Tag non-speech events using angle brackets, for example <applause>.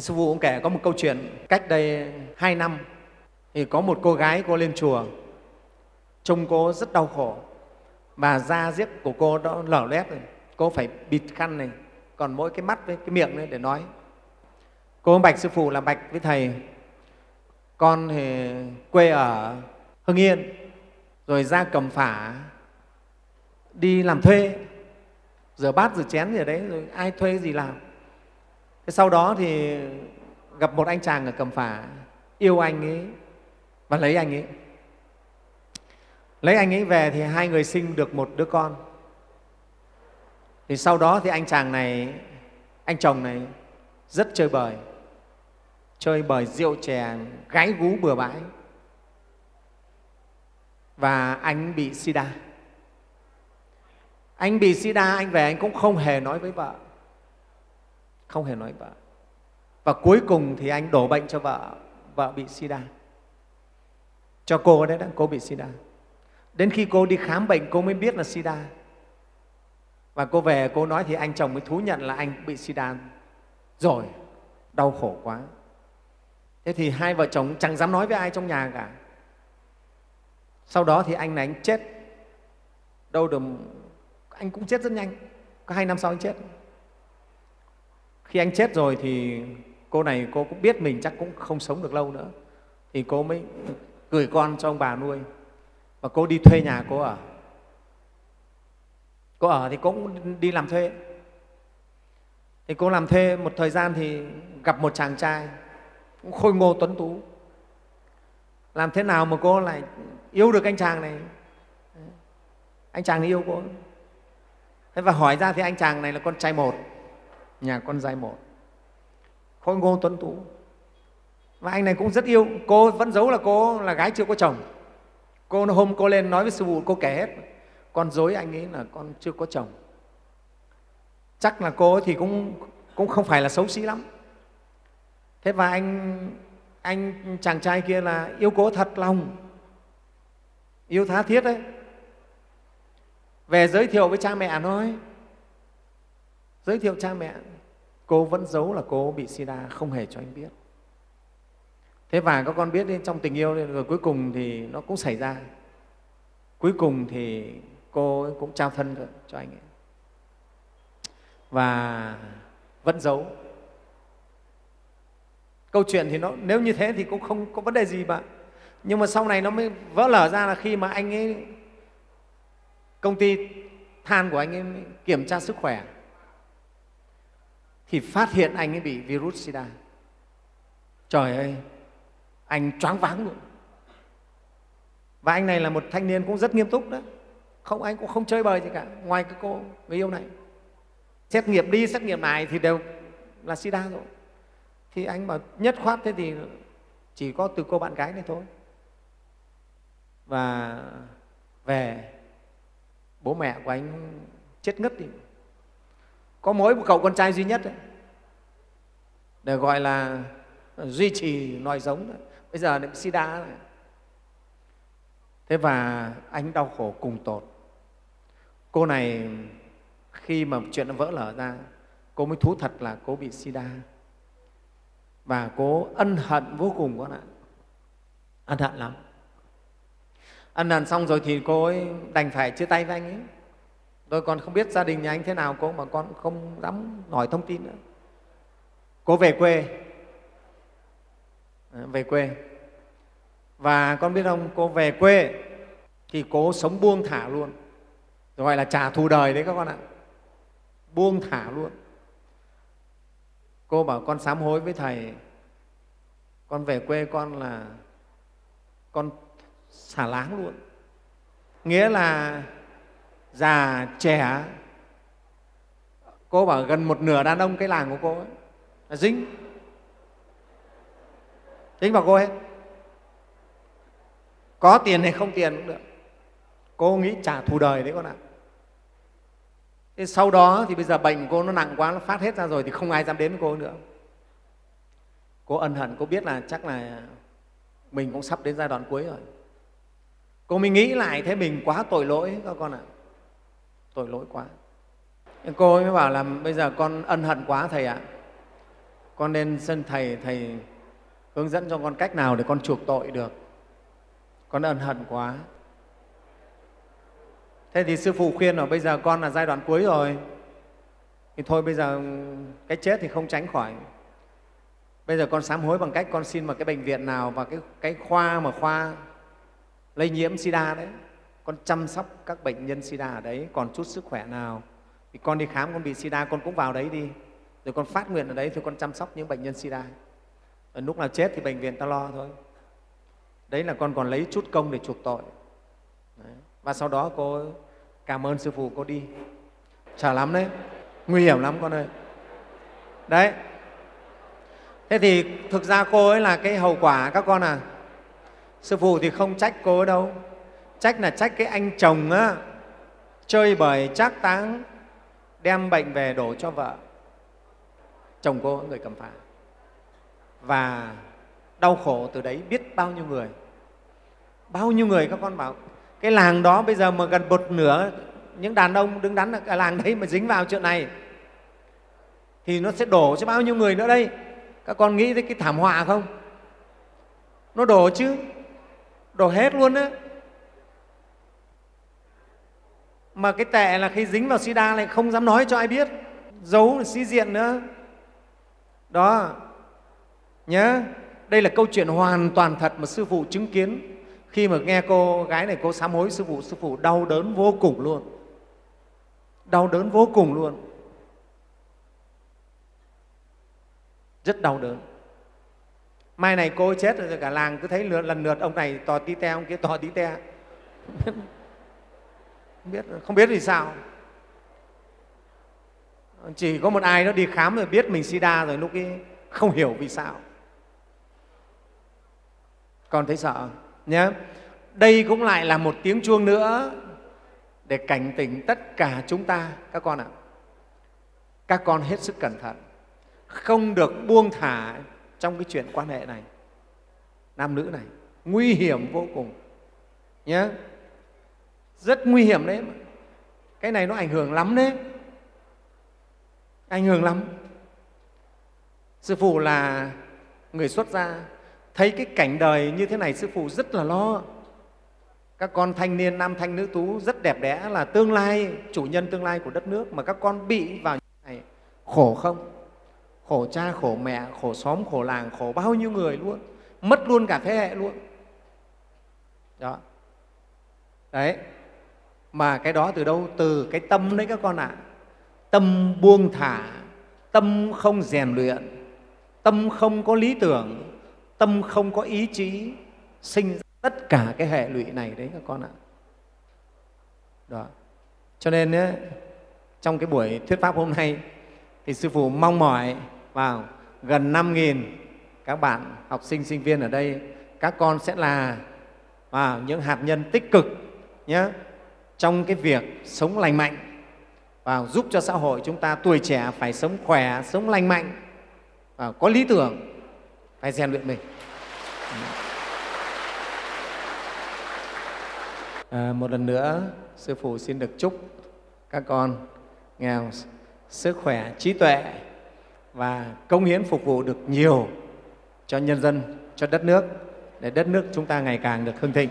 sư phụ cũng kể, có một câu chuyện cách đây hai năm, thì có một cô gái, cô lên chùa, trông cô rất đau khổ. Và da diếp của cô đó lở loét rồi, cô phải bịt khăn này, còn mỗi cái mắt với cái miệng nữa để nói. Cô bạch sư phụ là bạch với thầy, con thì quê ở hưng yên, rồi ra cầm phả, đi làm thuê. Rửa bát rửa chén gì đấy, rồi ai thuê gì làm thế sau đó thì gặp một anh chàng ở cầm phả, yêu anh ấy và lấy anh ấy. Lấy anh ấy về thì hai người sinh được một đứa con. Thì sau đó thì anh chàng này, anh chồng này rất chơi bời chơi bời rượu chè, gái gú bừa bãi. Và anh bị sida. Anh bị sida, anh về anh cũng không hề nói với vợ không hề nói vợ. Và cuối cùng thì anh đổ bệnh cho vợ vợ bị sida. Cho cô đấy đó cô bị sida. Đến khi cô đi khám bệnh, cô mới biết là sida. Và cô về, cô nói thì anh chồng mới thú nhận là anh bị sida rồi. Đau khổ quá. Thế thì hai vợ chồng chẳng dám nói với ai trong nhà cả. Sau đó thì anh này anh chết. Đâu được, anh cũng chết rất nhanh. Có hai năm sau anh chết khi anh chết rồi thì cô này cô cũng biết mình chắc cũng không sống được lâu nữa. Thì cô mới gửi con cho ông bà nuôi. Và cô đi thuê nhà cô ở. Cô ở thì cô cũng đi làm thuê. Thì cô làm thuê một thời gian thì gặp một chàng trai cũng khôi ngô tuấn tú. Làm thế nào mà cô lại yêu được anh chàng này? Anh chàng này yêu cô. Thế và hỏi ra thì anh chàng này là con trai một nhà con giai một khôi ngô tuấn tú. Và anh này cũng rất yêu. Cô vẫn giấu là cô là gái chưa có chồng. Cô hôm cô lên nói với sư phụ, cô kể hết. Con dối anh ấy là con chưa có chồng. Chắc là cô thì cũng cũng không phải là xấu xí lắm. Thế và anh anh chàng trai kia là yêu cô thật lòng. Yêu tha thiết đấy. Về giới thiệu với cha mẹ nói giới thiệu cha mẹ cô vẫn giấu là cô bị sida không hề cho anh biết. Thế và các con biết đi, trong tình yêu rồi cuối cùng thì nó cũng xảy ra. Cuối cùng thì cô cũng trao thân rồi cho anh ấy. Và vẫn giấu. Câu chuyện thì nó nếu như thế thì cũng không có vấn đề gì mà nhưng mà sau này nó mới vỡ lở ra là khi mà anh ấy công ty than của anh ấy kiểm tra sức khỏe thì phát hiện anh ấy bị virus sida, trời ơi, anh choáng váng luôn. Và anh này là một thanh niên cũng rất nghiêm túc đó. Không, anh cũng không chơi bời gì cả. Ngoài cái cô, người yêu này. Xét nghiệm đi, xét nghiệm này thì đều là sida rồi. Thì anh mà nhất khoát thế thì chỉ có từ cô bạn gái này thôi. Và về, bố mẹ của anh chết ngất đi có mỗi một cậu con trai duy nhất đấy. Để gọi là duy trì nòi giống bây giờ lại sida này. Thế và anh đau khổ cùng tột. Cô này khi mà chuyện nó vỡ lở ra, cô mới thú thật là cô bị sida. Và cô ân hận vô cùng con ạ. Ân hận lắm. Ân hận xong rồi thì cô ấy đành phải chia tay với anh ấy tôi còn không biết gia đình nhà anh thế nào cô mà con không dám hỏi thông tin nữa. Cô về quê. À, về quê. Và con biết không, cô về quê thì cô sống buông thả luôn. Gọi là trả thù đời đấy các con ạ. Buông thả luôn. Cô bảo con sám hối với thầy. Con về quê con là con xả láng luôn. Nghĩa là già, trẻ. Cô bảo gần một nửa đàn ông cái làng của cô ấy. Là dính dính vào cô ấy, có tiền hay không tiền cũng được. Cô nghĩ trả thù đời đấy con ạ. Thế sau đó thì bây giờ bệnh cô nó nặng quá, nó phát hết ra rồi thì không ai dám đến với cô nữa. Cô ân hận, cô biết là chắc là mình cũng sắp đến giai đoạn cuối rồi. Cô mới nghĩ lại, thế mình quá tội lỗi các con ạ tội lỗi quá. Cô mới bảo là bây giờ con ân hận quá thầy ạ. Con nên xin thầy thầy hướng dẫn cho con cách nào để con chuộc tội được. Con ân hận quá. Thế thì sư phụ khuyên là bây giờ con là giai đoạn cuối rồi. Thì thôi bây giờ cái chết thì không tránh khỏi. Bây giờ con sám hối bằng cách con xin vào cái bệnh viện nào và cái, cái khoa mà khoa lây nhiễm sida đấy con chăm sóc các bệnh nhân sida ở đấy, còn chút sức khỏe nào. Thì con đi khám, con bị sida, con cũng vào đấy đi. Rồi con phát nguyện ở đấy thì con chăm sóc những bệnh nhân sida. Ở lúc nào chết thì bệnh viện ta lo thôi. Đấy là con còn lấy chút công để chuộc tội. Đấy. và sau đó cô cảm ơn sư phụ cô đi. Sợ lắm đấy. Nguy hiểm lắm con ơi. Đấy. Thế thì thực ra cô ấy là cái hậu quả các con à. Sư phụ thì không trách cô ấy đâu trách là trách cái anh chồng á. Chơi bời trác táng, đem bệnh về đổ cho vợ. Chồng cô người cầm phả và đau khổ từ đấy biết bao nhiêu người. Bao nhiêu người các con bảo, cái làng đó bây giờ mà gần một nửa, những đàn ông đứng đắn ở làng đấy mà dính vào chuyện này. Thì nó sẽ đổ cho bao nhiêu người nữa đây? Các con nghĩ tới cái thảm họa không? Nó đổ chứ? Đổ hết luôn á. Mà cái tệ là khi dính vào sida lại không dám nói cho ai biết. Giấu sĩ diện nữa. Đó. Nhớ đây là câu chuyện hoàn toàn thật mà sư phụ chứng kiến. Khi mà nghe cô gái này cô sám hối sư phụ sư phụ đau đớn vô cùng luôn. Đau đớn vô cùng luôn. Rất đau đớn. Mai này cô chết rồi cả làng cứ thấy lượt, lần lượt ông này tò tí te ông kia tò tí te. <laughs> không biết không biết vì sao? Chỉ có một ai đó đi khám rồi biết mình sida rồi, lúc ấy không hiểu vì sao. Còn thấy sợ, nhé. Đây cũng lại là một tiếng chuông nữa để cảnh tỉnh tất cả chúng ta, các con ạ. Các con hết sức cẩn thận. Không được buông thả trong cái chuyện quan hệ này. Nam nữ này, nguy hiểm vô cùng, nhé rất nguy hiểm đấy. Cái này nó ảnh hưởng lắm đấy. Ảnh hưởng lắm. Sư phụ là người xuất gia. Thấy cái cảnh đời như thế này, sư phụ rất là lo. Các con thanh niên, nam thanh nữ tú rất đẹp đẽ là tương lai, chủ nhân tương lai của đất nước. Mà các con bị vào như thế này khổ không? Khổ cha, khổ mẹ, khổ xóm, khổ làng, khổ bao nhiêu người luôn. Mất luôn cả thế hệ luôn. Đó. Đấy mà cái đó từ đâu? Từ cái tâm đấy các con ạ. À. tâm buông thả tâm không rèn luyện tâm không có lý tưởng tâm không có ý chí sinh tất cả cái hệ lụy này đấy các con ạ. Đó. Cho nên ấy, trong cái buổi thuyết pháp hôm nay thì sư phụ mong mỏi vào gần 5.000 các bạn học sinh sinh viên ở đây các con sẽ là vào những hạt nhân tích cực nhé trong cái việc sống lành mạnh và giúp cho xã hội chúng ta tuổi trẻ phải sống khỏe, sống lành mạnh, và có lý tưởng, phải rèn luyện mình. À, một lần nữa, Sư Phụ xin được chúc các con nghèo sức khỏe, trí tuệ và công hiến phục vụ được nhiều cho nhân dân, cho đất nước, để đất nước chúng ta ngày càng được hưng thịnh.